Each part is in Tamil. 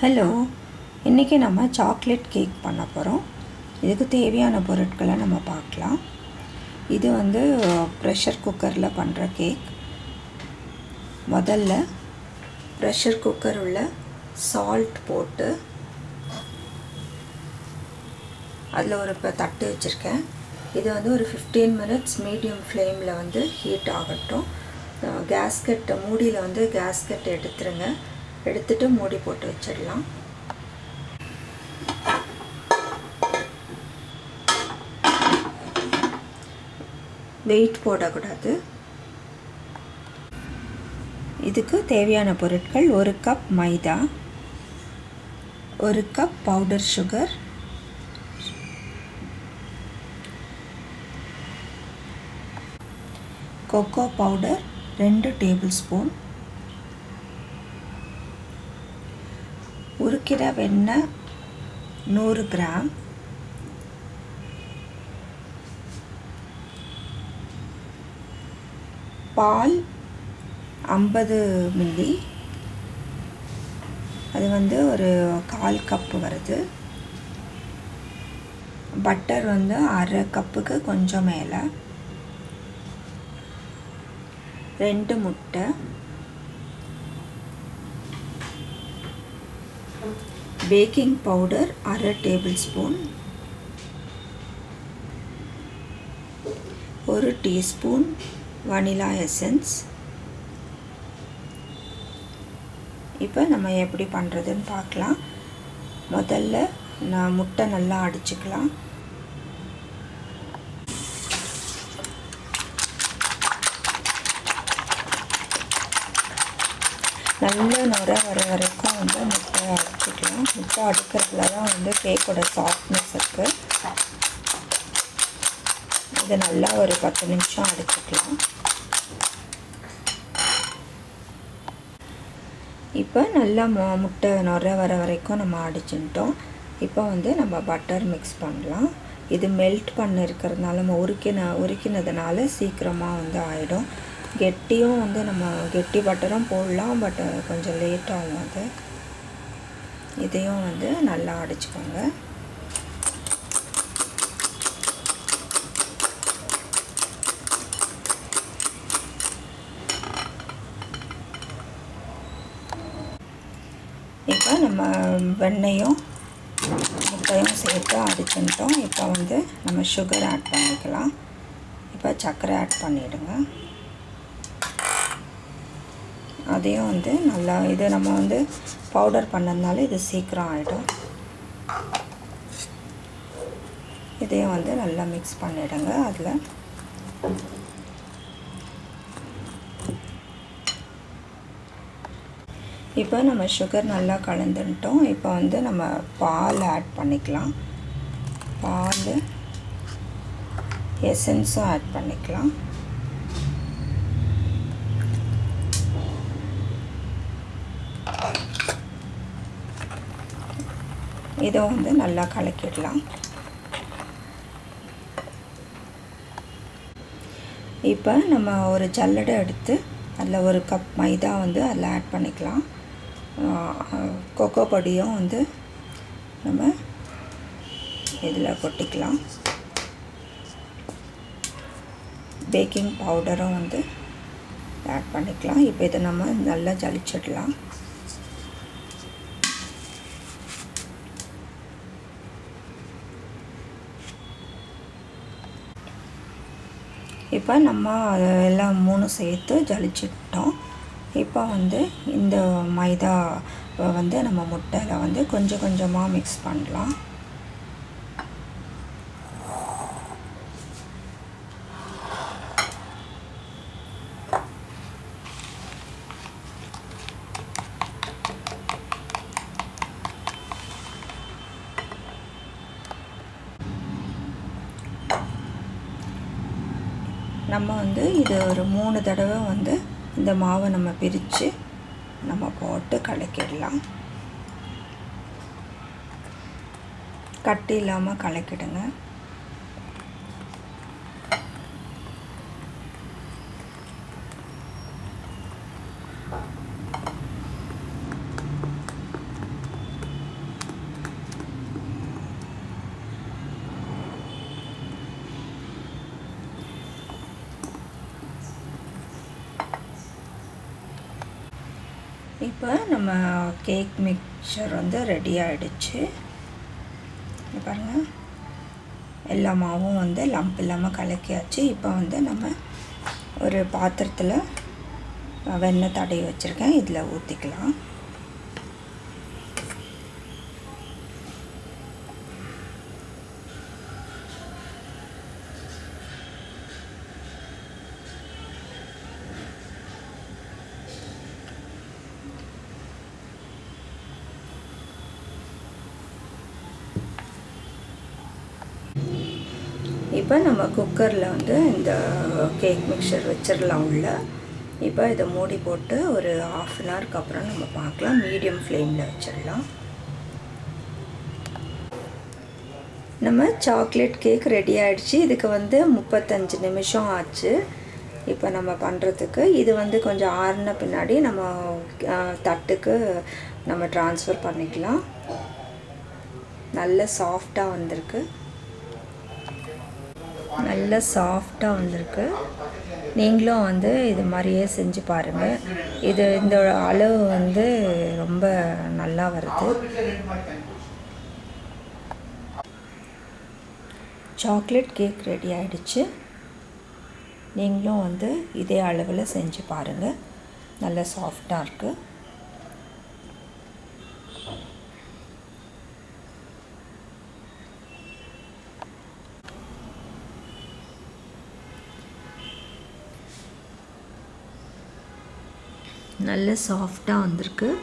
ஹலோ இன்றைக்கி நம்ம சாக்லேட் கேக் பண்ண போகிறோம் இதுக்கு தேவையான பொருட்களை நம்ம பார்க்கலாம். இது வந்து ப்ரெஷர் குக்கரில் பண்ணுற கேக் முதல்ல ப்ரெஷர் குக்கர் உள்ள சால்ட் போட்டு அதில் ஒரு இப்போ தட்டு வச்சுருக்கேன். இது வந்து ஒரு ஃபிஃப்டீன் மினிட்ஸ் மீடியம் ஃப்ளேமில் வந்து ஹீட் ஆகட்டும். கேஸ்கெட் மூடியில் வந்து கேஸ்கெட் எடுத்துருங்க. எடுத்துட்டு மூடி போட்டு வச்சிடலாம். வெயிட் போடக்கூடாது. இதுக்கு தேவையான பொருட்கள் ஒரு கப் மைதா ஒரு cup powder sugar cocoa powder ரெண்டு டேபிள் ஸ்பூன் உருக்கிற வெண்ணெய் நூறு கிராம். பால் ஐம்பது மில்லி. அது வந்து ஒரு கால் கப்பு வருது. பட்டர் வந்து அரை கப்புக்கு கொஞ்சம் மேலே. ரெண்டு முட்டை. பேக்கிங் பவுடர் அரை டேபிள் ஸ்பூன் ஒரு டீஸ்பூன் வனிலா எசன்ஸ். இப்போ நம்ம எப்படி பண்ணுறதுன்னு பார்க்கலாம். முதல்ல நான் முட்டை நல்லா அடிச்சுக்கலாம். நல்ல நுர வர வரைக்கும் வந்து முட்டை அடுக்கிறதுல தான் வந்து கேக்கோட சாஃப்ட்னஸ் இருக்குது இது நல்லா ஒரு பத்து நிமிஷம் அடிச்சுக்கலாம். இப்போ நல்லா மு முட்டை நுர வர வரைக்கும் நம்ம அடிச்சுட்டோம் இப்போ வந்து நம்ம பட்டர் மிக்ஸ் பண்ணலாம். இது மெல்ட் பண்ண இருக்கிறதுனால நம்ம உருக்கின உருக்கினதுனால சீக்கிரமாக வந்து ஆகிடும் கெட்டியும் வந்து நம்ம கெட்டி பட்டரும் போடலாம் பட் கொஞ்சம் லேட் ஆகும் அது. இதையும் வந்து நல்லா அடிச்சுக்கோங்க. இப்போ நம்ம வெண்ணையும் முட்டையும் சேர்த்து அடிச்சுட்டோம் இப்போ வந்து நம்ம சுகர் ஆட் பண்ணிக்கலாம். இப்போ சர்க்கரை ஆட் பண்ணிவிடுங்க அதையும் வந்து நல்லா இது நம்ம வந்து பவுடர் பண்ணதுனால இது சீக்கிரம் ஆகிடும் இதையும் வந்து நல்லா மிக்ஸ் பண்ணிவிடுங்க அதில். இப்போ நம்ம சுகர் நல்லா கலந்துட்டோம். இப்போ வந்து நம்ம பால் ஆட் பண்ணிக்கலாம். பால் எசன்ஸும் ஆட் பண்ணிக்கலாம். இதை வந்து நல்லா கலக்கிடலாம். இப்போ நம்ம ஒரு ஜல்லடை எடுத்து அதில் ஒரு கப் மைதா வந்து அதில் ஆட் பண்ணிக்கலாம். கொக்கோ பொடியும் வந்து நம்ம இதில் கொட்டிக்கலாம். பேக்கிங் பவுடரும் வந்து ஆட் பண்ணிக்கலாம். இப்போ இதை நம்ம நல்லா ஜலிச்சிடலாம். இப்போ நம்ம எல்லாம் மூணு சேர்த்து ஜலிச்சிட்டோம் இப்போ வந்து இந்த மைதா வந்து நம்ம முட்டையில் வந்து கொஞ்சம் கொஞ்சமாக மிக்ஸ் பண்ணலாம். நம்ம வந்து இது ஒரு மூணு தடவை வந்து இந்த மாவை நம்ம பிரித்து நம்ம போட்டு கலக்கிடலாம். கட்டி இல்லாமல் கலக்கிடுங்க. இப்போ நம்ம கேக் மிக்சர் வந்து ரெடி ஆகிடுச்சு பாருங்கள் எல்லா மாவும் வந்து லம்ப் இல்லாமல் கலக்கியாச்சு. இப்போ வந்து நம்ம ஒரு பாத்திரத்தில் வெண்ணெய் தடவி வச்சுருக்கேன். இதில் ஊற்றிக்கலாம் இப்போ நம்ம குக்கரில் வந்து இந்த கேக் மிக்சர் வச்சிடலாம் உள்ள. இப்போ இதை மூடி போட்டு ஒரு ஆஃப் அன் ஹவருக்கு அப்புறம் நம்ம பார்க்கலாம். மீடியம் ஃப்ளேமில் வச்சிடலாம் நம்ம சாக்லேட் கேக் ரெடி ஆகிடுச்சு இதுக்கு வந்து முப்பத்தஞ்சு நிமிஷம் ஆச்சு. இப்போ நம்ம பண்ணுறதுக்கு இது வந்து கொஞ்சம் ஆறுன பின்னாடி நம்ம தட்டுக்கு நம்ம ட்ரான்ஸ்ஃபர் பண்ணிக்கலாம். நல்ல சாஃப்டாக வந்திருக்கு. நல்ல சாஃப்டாக வந்திருக்கு. நீங்களும் வந்து இது மாதிரியே செஞ்சு பாருங்கள் இது இந்த அளவு வந்து ரொம்ப நல்லா வருது. சாக்லேட் கேக் ரெடி ஆகிடுச்சு நீங்களும் வந்து இதே அளவில் செஞ்சு பாருங்கள் நல்ல சாஃப்டாக இருக்குது நல்ல சாஃப்டாக வந்திருக்கு.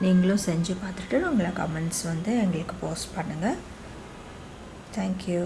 நீங்களும் செஞ்சு பார்த்துட்டு உங்களை கமெண்ட்ஸ் வந்து எங்களுக்கு போஸ்ட் பண்ணுங்கள் தேங்க்யூ